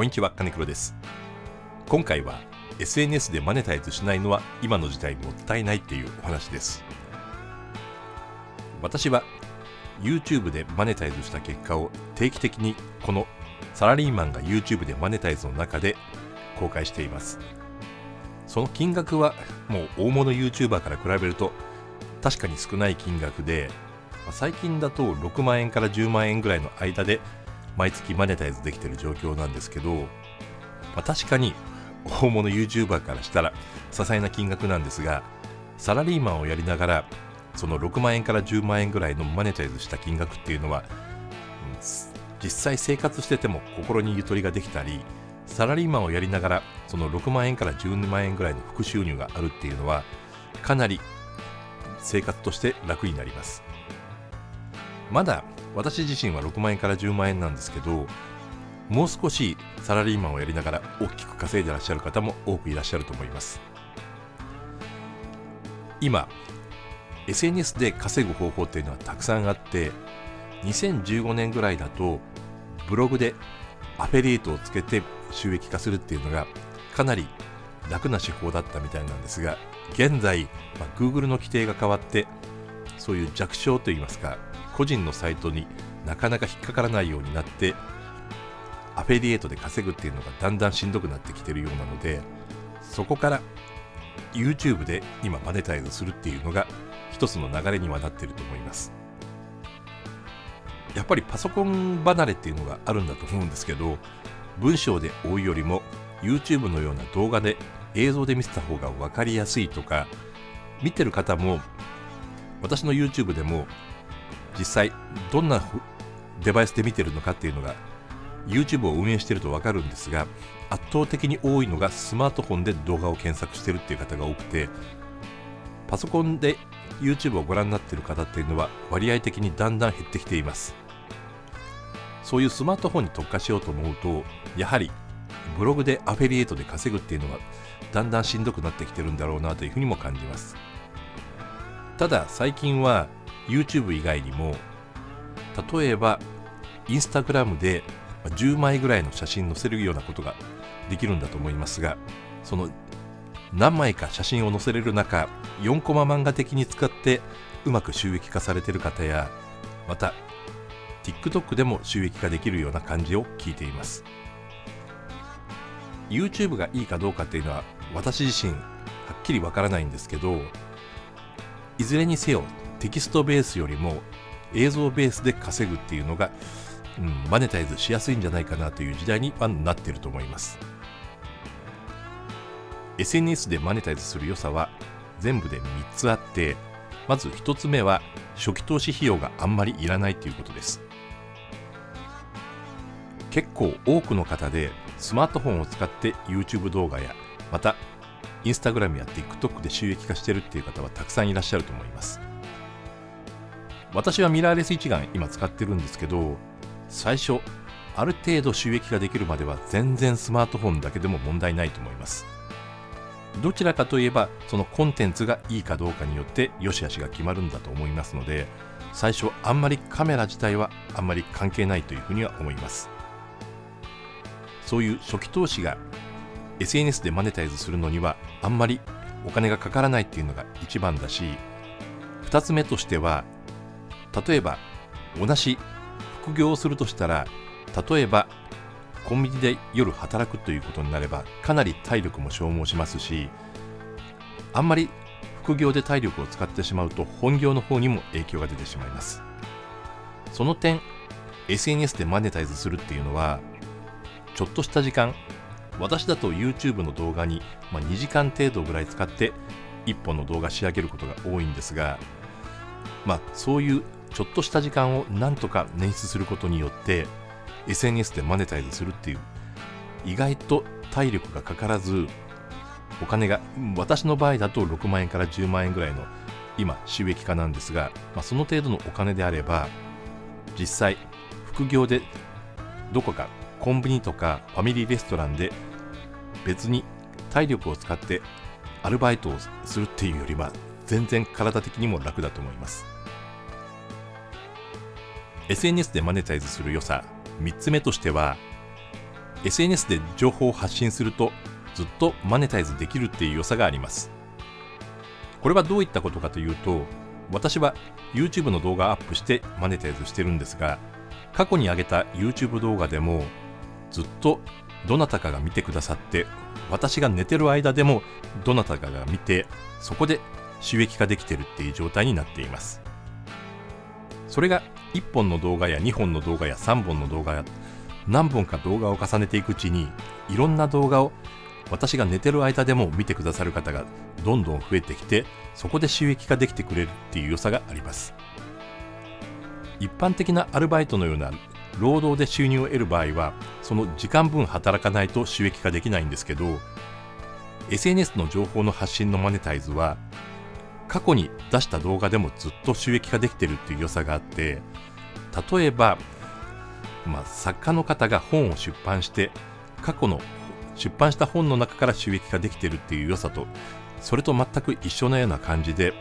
こんにちは金黒です。今回は SNS でマネタイズしないのは今の時代もったいないっていうお話です。私は YouTube でマネタイズした結果を定期的にこのサラリーマンが YouTube でマネタイズの中で公開しています。その金額はもう大物 YouTuber から比べると確かに少ない金額で最近だと6万円から10万円ぐらいの間で毎月マネタイズできてる状況なんですけど、まあ、確かに大物 YouTuber からしたら些細な金額なんですがサラリーマンをやりながらその6万円から10万円ぐらいのマネタイズした金額っていうのは、実際生活してても心にゆとりができたりサラリーマンをやりながらその6万円から12万円ぐらいの副収入があるっていうのはかなり生活として楽になります。まだ私自身は6万円から10万円なんですけどもう少しサラリーマンをやりながら大きく稼いでらっしゃる方も多くいらっしゃると思います。今 SNS で稼ぐ方法っていうのはたくさんあって2015年ぐらいだとブログでアフェリエイトをつけて収益化するっていうのがかなり楽な手法だったみたいなんですが現在、まあ、Google の規定が変わってそういう弱小といいますか個人のサイトになかなか引っかからないようになってアフェリエイトで稼ぐっていうのがだんだんしんどくなってきてるようなのでそこから YouTube で今マネタイズするっていうのが一つの流れにはなってると思います。やっぱりパソコン離れっていうのがあるんだと思うんですけど文章で追うよりも YouTube のような動画で映像で見せた方が分かりやすいとか見てる方も私の YouTube でも実際どんなデバイスで見てるのかっていうのが YouTube を運営してると分かるんですが圧倒的に多いのがスマートフォンで動画を検索してるっていう方が多くてパソコンで YouTube をご覧になっている方っていうのは割合的にだんだん減ってきています。そういうスマートフォンに特化しようと思うとやはりブログでアフェリエイトで稼ぐっていうのはだんだんしんどくなってきてるんだろうなというふうにも感じます。ただ最近は YouTube 以外にも例えば Instagram で10枚ぐらいの写真載せるようなことができるんだと思いますがその何枚か写真を載せれる中4コマ漫画的に使ってうまく収益化されている方やまた TikTok でも収益化できるような感じを聞いています。YouTube がいいかどうかっていうのは私自身はっきりわからないんですけどいずれにせよテキストベースよりも映像ベースで稼ぐっていうのが、うん、マネタイズしやすいんじゃないかなという時代にはなっていると思います。SNS でマネタイズする良さは全部で3つあってまず1つ目は初期投資費用があんまりいらないということです。結構多くの方でスマートフォンを使って YouTube 動画やまた Instagram や TikTok で収益化してるっていう方はたくさんいらっしゃると思います。私はミラーレス一眼今使ってるんですけど最初ある程度収益ができるまでは全然スマートフォンだけでも問題ないと思います。どちらかといえばそのコンテンツがいいかどうかによって良し悪しが決まるんだと思いますので最初あんまりカメラ自体はあんまり関係ないというふうには思います。そういう初期投資が SNS でマネタイズするのにはあんまりお金がかからないっていうのが一番だし2つ目としては例えば同じ副業をするとしたら例えばコンビニで夜働くということになればかなり体力も消耗しますしあんまり副業で体力を使ってしまうと本業の方にも影響が出てしまいます。その点 SNS でマネタイズするっていうのはちょっとした時間私だと YouTube の動画に、ま2時間程度ぐらい使って1本の動画仕上げることが多いんですがまあそういうちょっとした時間をなんとか捻出することによって SNS でマネタイズするっていう意外と体力がかからずお金が私の場合だと6万円から10万円ぐらいの今収益化なんですが、まあ、その程度のお金であれば実際副業でどこかコンビニとかファミリーレストランで別に体力を使ってアルバイトをするっていうよりは全然体的にも楽だと思います。SNS でマネタイズする良さ。3つ目としては SNS で情報を発信するとずっとマネタイズできるっていう良さがあります。これはどういったことかというと私は YouTube の動画アップしてマネタイズしてるんですが過去に上げた YouTube 動画でもずっとどなたかが見てくださって私が寝てる間でもどなたかが見てそこで収益化できてるっていう状態になっています。それが1本の動画や2本の動画や3本の動画や何本か動画を重ねていくうちにいろんな動画を私が寝てる間でも見てくださる方がどんどん増えてきてそこで収益化できてくれるっていう良さがあります。一般的なアルバイトのような労働で収入を得る場合はその時間分働かないと収益化できないんですけど SNS の情報の発信のマネタイズは過去に出した動画でもずっと収益化できてるっていう良さがあって例えば、まあ、作家の方が本を出版して過去の出版した本の中から収益化できてるっていう良さとそれと全く一緒のような感じで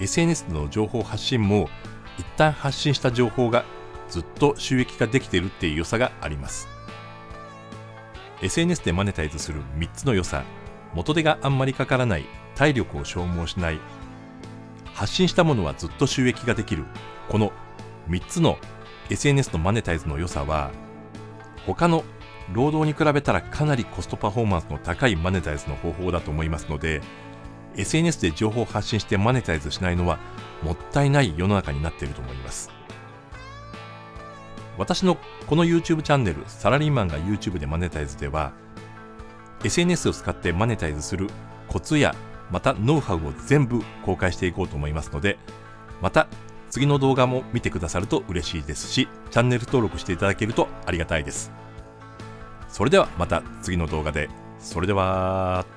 SNS の情報発信も一旦発信した情報がずっと収益化できてるっていう良さがあります。SNS でマネタイズする3つの良さ。元手があんまりかからない。体力を消耗しない。発信したものはずっと収益ができる。この3つの SNS のマネタイズの良さは他の労働に比べたらかなりコストパフォーマンスの高いマネタイズの方法だと思いますので SNS で情報を発信してマネタイズしないのはもったいない世の中になっていると思います。私のこの YouTube チャンネルサラリーマンが YouTube でマネタイズでは SNS を使ってマネタイズするコツやまたノウハウを全部公開していこうと思いますのでまた次の動画も見てくださると嬉しいですしチャンネル登録していただけるとありがたいです。それではまた次の動画で。それでは。